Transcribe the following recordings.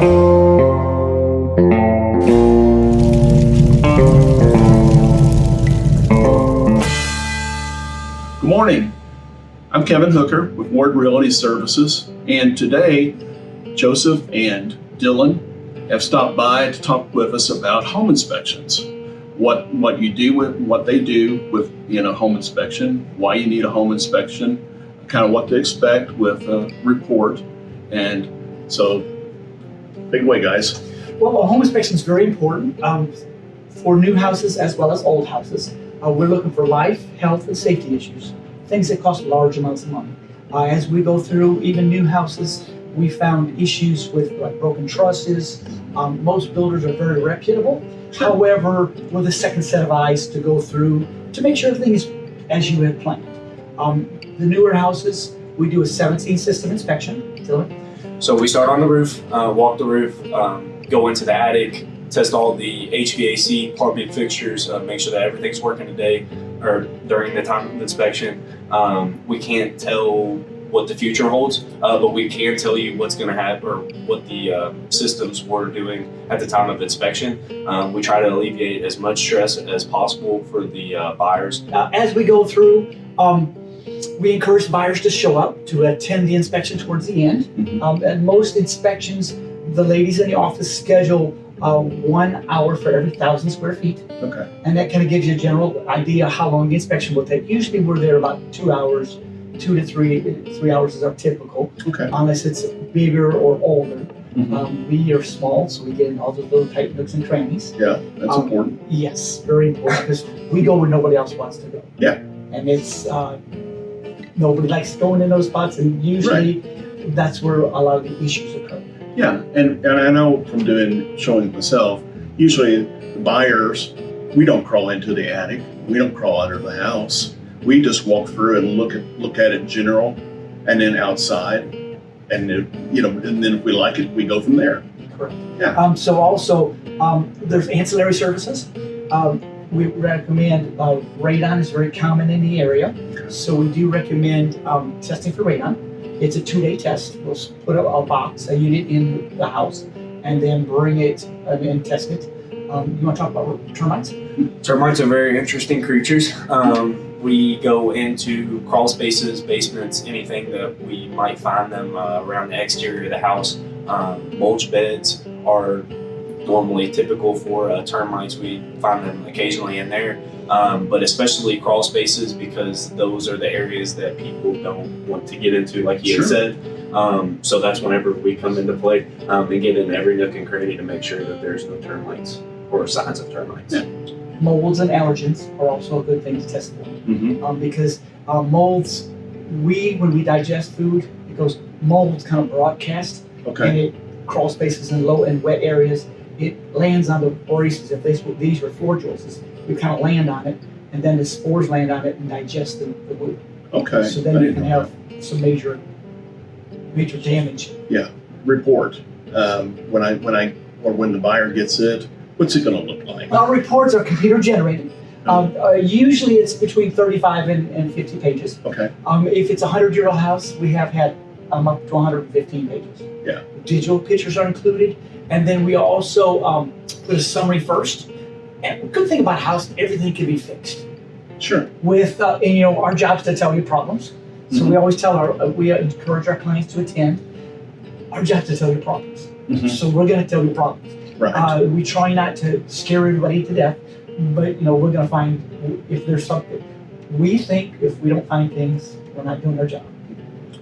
Good morning. I'm Kevin Hooker with Ward Realty Services, and today Joseph and Dylan have stopped by to talk with us about home inspections. What what you do with what they do with you know home inspection, why you need a home inspection, kind of what to expect with a report, and so big way, guys. Well, home inspection is very important um, for new houses as well as old houses. Uh, we're looking for life, health, and safety issues, things that cost large amounts of money. Uh, as we go through even new houses, we found issues with like broken trusses. Um, most builders are very reputable. However, with a second set of eyes to go through to make sure everything is as you had planned. Um, the newer houses, we do a 17 system inspection. So we start on the roof, uh, walk the roof, um, go into the attic, test all the HVAC, plumbing fixtures, uh, make sure that everything's working today or during the time of inspection. Um, we can't tell what the future holds, uh, but we can tell you what's going to happen or what the uh, systems were doing at the time of inspection. Um, we try to alleviate as much stress as possible for the uh, buyers. As we go through, um, we encourage buyers to show up to attend the inspection towards the end. Mhm. Um, and most inspections, the ladies in the office schedule uh, one hour for every thousand square feet. Okay. And that kind of gives you a general idea how long the inspection will take. Usually we're there about two hours, two to three, three hours is our typical, Okay. unless it's bigger or older. Mhm. Um, we are small, so we get in all those little tight nooks and crannies. Yeah, that's Um, important. Yes, very important because we go where nobody else wants to go. Yeah. And it's uh, nobody likes going in those spots, and usually that's where a lot of the issues occur. Yeah, and, and I know from doing showing it myself, usually the buyers, we don't crawl into the attic, we don't crawl under the house. We just walk through and look at look at it in general, and then outside, and then, you know, and then if we like it, we go from there. Correct. Yeah. Um, so also, um, there's ancillary services. Um, we recommend uh, radon is very common in the area, so we do recommend um, testing for radon. It's a two-day test. We'll put a, a box, a unit in the house, and then bring it uh, and test it. Um, you want to talk about termites? Termites are very interesting creatures. Um, we go into crawl spaces, basements, anything that we might find them uh, around the exterior of the house. Um, mulch beds are normally typical for uh, termites. We find them occasionally in there, um, but especially crawl spaces because those are the areas that people don't want to get into, like he Sure. had said. Um, so that's whenever we come into play um, and get in every nook and cranny to make sure that there's no termites or signs of termites. Yeah. Molds and allergens are also a good thing to test for. Mm-hmm. um, because uh, molds, we when we digest food, it goes molds kind of broadcast Okay. and it crawl spaces in low and wet areas. It lands on the boreases. If these, these were floor joists, we kind of land on it, and then the spores land on it and digest the, the wood. Okay. So I then you can have some major, major damage. that. report um, when I when I or when the buyer gets it. What's it going to look like? Our reports are computer generated. Um, uh, usually it's between 35 and, and 50 pages. Okay. Um, if it's a 100 year old house, we have had um, up to 115 pages. Yeah. Digital pictures are included. And then we also um, put a summary first. And good thing about house, everything can be fixed. Sure. With, uh, and you know, our job is to tell you problems. So we always tell our, uh, we encourage our clients to attend. Our job is to tell you problems. Mhm. So we're going to tell you problems. Right. Uh, we try not to scare everybody to death, but you know we're going to find if there's something. We think if we don't find things, we're not doing our job.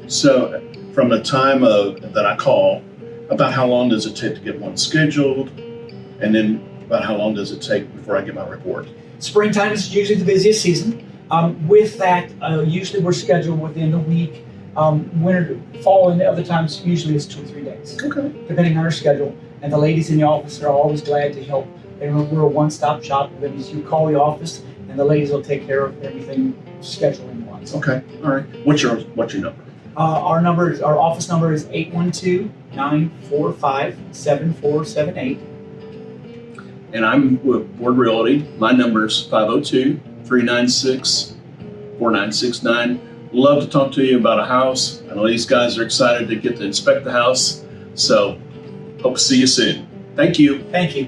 So, from the time of that I call, about how long does it take to get one scheduled, and then about how long does it take before I get my report? Springtime is usually the busiest season. Um, with that, uh, usually we're scheduled within a week. Um, winter, fall, and other times usually it's two or three days, Okay. depending on our schedule. And the ladies in the office are always glad to help. And we're a one-stop shop. That means you call the office, and the ladies will take care of everything scheduling wise. Okay. All right. What's your What's your number? Uh, our number, is- our office number is 812-945-7478. And I'm with Ward Realty. My number is 502 396 4969. Love to talk to you about a house. I know these guys are excited to get to inspect the house. So Hope to see you soon. Thank you. Thank you.